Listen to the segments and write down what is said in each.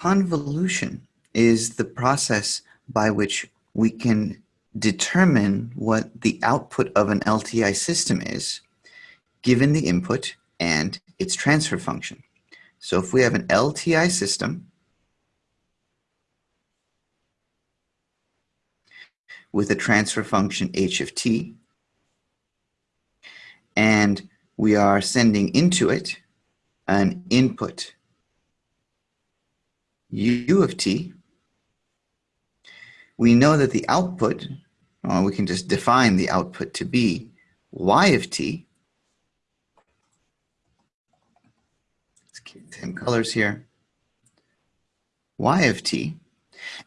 Convolution is the process by which we can determine what the output of an LTI system is given the input and its transfer function. So if we have an LTI system with a transfer function h of t, and we are sending into it an input u of t, we know that the output, well, we can just define the output to be y of t. Let's keep the same colors here. y of t.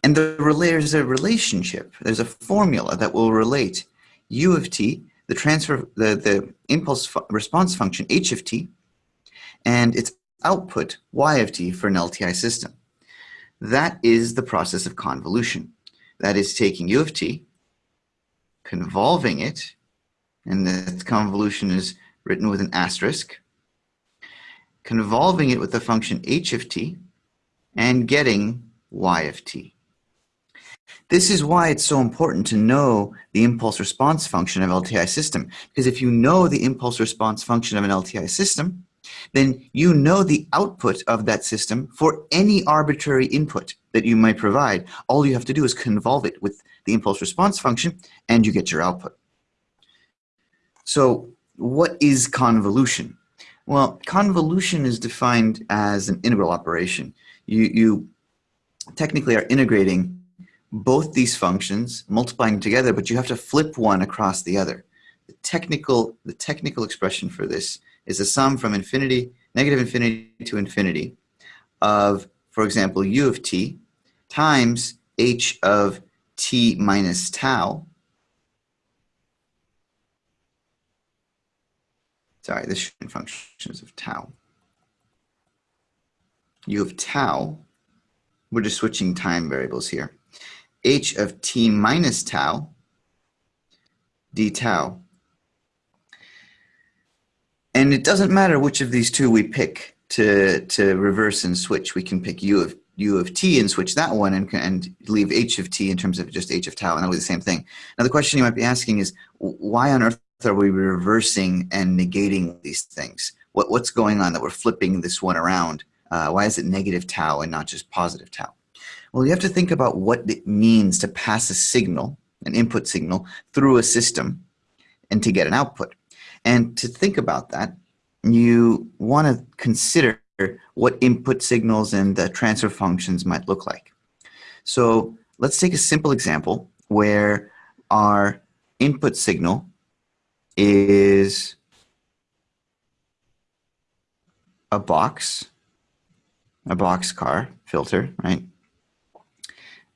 And there's a relationship, there's a formula that will relate u of t, the transfer, the, the impulse fu response function h of t, and its output y of t for an LTI system. That is the process of convolution. That is taking u of t, convolving it, and the convolution is written with an asterisk, convolving it with the function h of t, and getting y of t. This is why it's so important to know the impulse response function of LTI system, because if you know the impulse response function of an LTI system, then you know the output of that system for any arbitrary input that you might provide. All you have to do is convolve it with the impulse response function and you get your output. So what is convolution? Well, convolution is defined as an integral operation. You, you technically are integrating both these functions, multiplying together, but you have to flip one across the other. The technical, the technical expression for this is a sum from infinity, negative infinity to infinity of, for example, u of t times h of t minus tau. Sorry, this should be functions of tau. u of tau, we're just switching time variables here. h of t minus tau d tau and it doesn't matter which of these two we pick to, to reverse and switch. We can pick u of, u of t and switch that one and, and leave h of t in terms of just h of tau, and that'll be the same thing. Now the question you might be asking is, why on earth are we reversing and negating these things? What, what's going on that we're flipping this one around? Uh, why is it negative tau and not just positive tau? Well, you have to think about what it means to pass a signal, an input signal, through a system and to get an output. And to think about that, you want to consider what input signals and the transfer functions might look like. So let's take a simple example where our input signal is a box, a box car filter, right?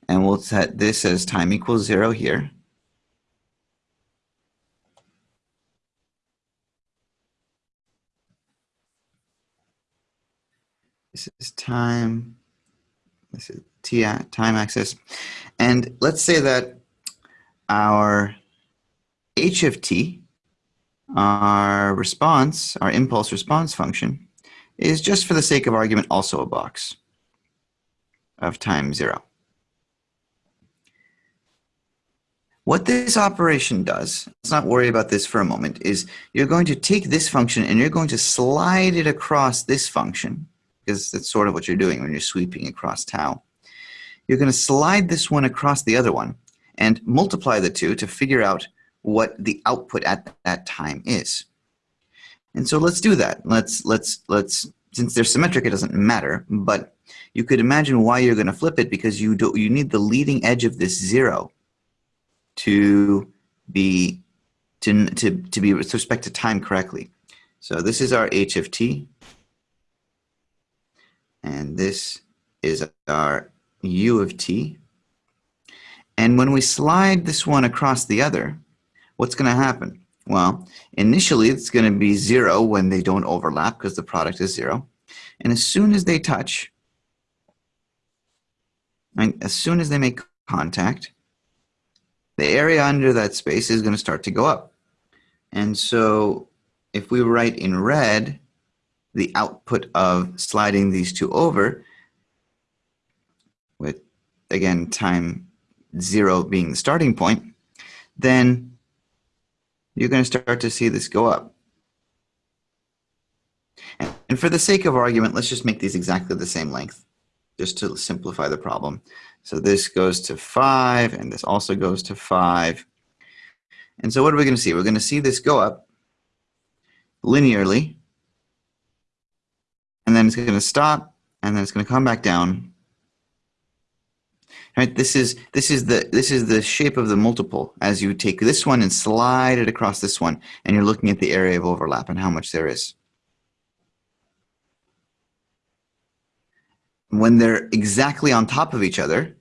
And we'll set this as time equals zero here. This is time. This is t time axis. And let's say that our h of t, our response, our impulse response function, is just for the sake of argument also a box of time zero. What this operation does, let's not worry about this for a moment, is you're going to take this function and you're going to slide it across this function because that's sort of what you're doing when you're sweeping across tau. You're going to slide this one across the other one and multiply the two to figure out what the output at that time is. And so let's do that. Let's, let's, let's, since they're symmetric, it doesn't matter, but you could imagine why you're going to flip it because you, do, you need the leading edge of this zero to be, to, to, to be with respect to time correctly. So this is our h of t, this is our u of t. And when we slide this one across the other, what's going to happen? Well, initially it's going to be 0 when they don't overlap because the product is 0. And as soon as they touch, right, as soon as they make contact, the area under that space is going to start to go up. And so if we write in red the output of sliding these two over, with, again, time zero being the starting point, then you're going to start to see this go up. And for the sake of argument, let's just make these exactly the same length, just to simplify the problem. So this goes to 5, and this also goes to 5. And so what are we going to see? We're going to see this go up linearly, and then it's going to stop, and then it's going to come back down. Right, this is this is the this is the shape of the multiple as you take this one and slide it across this one, and you're looking at the area of overlap and how much there is. When they're exactly on top of each other,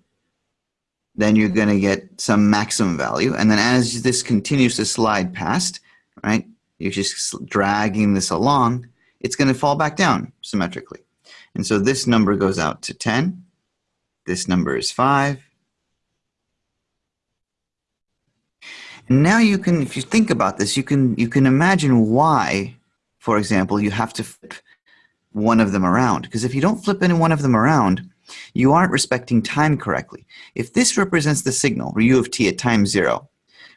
then you're going to get some maximum value, and then as this continues to slide past, right, you're just dragging this along, it's going to fall back down symmetrically. And so this number goes out to 10. This number is 5. And now you can, if you think about this, you can, you can imagine why, for example, you have to flip one of them around. Because if you don't flip any one of them around, you aren't respecting time correctly. If this represents the signal, u of t at time 0,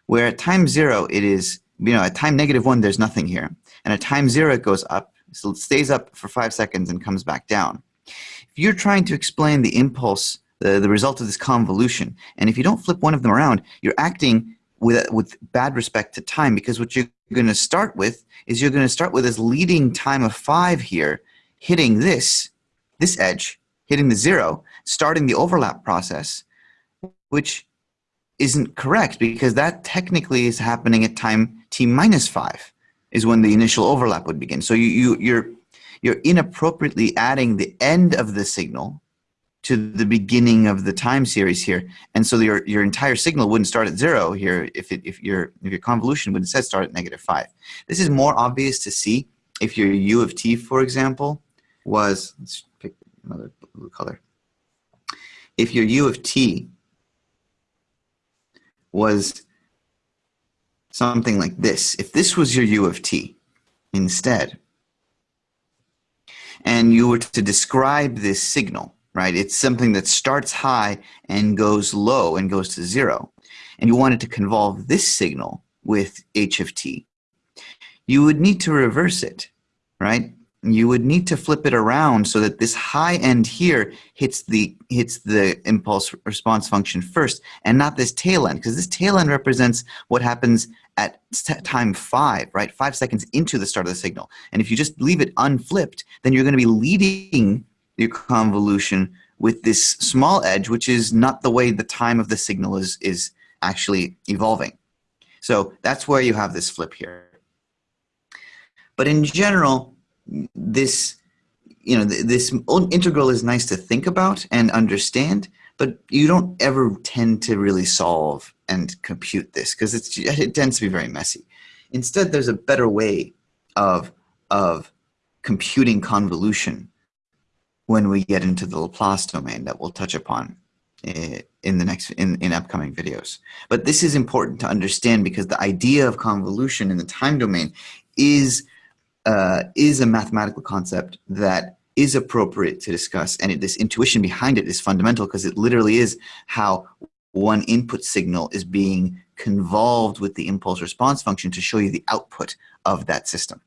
where at time 0 it is you know, at time negative one, there's nothing here. And at time zero, it goes up. So it stays up for five seconds and comes back down. If you're trying to explain the impulse, the, the result of this convolution, and if you don't flip one of them around, you're acting with, with bad respect to time because what you're going to start with is you're going to start with this leading time of five here, hitting this, this edge, hitting the zero, starting the overlap process, which isn't correct because that technically is happening at time t minus 5 is when the initial overlap would begin. So you, you, you're, you're inappropriately adding the end of the signal to the beginning of the time series here. And so your, your entire signal wouldn't start at zero here if, it, if, your, if your convolution would instead start at negative 5. This is more obvious to see if your u of t, for example, was, let's pick another blue color. If your u of t was something like this. If this was your U of t instead, and you were to describe this signal, right? It's something that starts high and goes low and goes to zero. And you wanted to convolve this signal with h of t. You would need to reverse it, right? You would need to flip it around so that this high end here hits the hits the impulse response function first and not this tail end because this tail end represents what happens at time five right? Five seconds into the start of the signal. And if you just leave it unflipped then you're going to be leading your convolution with this small edge which is not the way the time of the signal is is actually evolving. So that's where you have this flip here. But in general this you know this integral is nice to think about and understand but you don't ever tend to really solve and compute this because it tends to be very messy. Instead there's a better way of of computing convolution when we get into the Laplace domain that we'll touch upon eh, in the next in, in upcoming videos. But this is important to understand because the idea of convolution in the time domain is uh, is a mathematical concept that is appropriate to discuss and it, this intuition behind it is fundamental because it literally is how one input signal is being convolved with the impulse response function to show you the output of that system.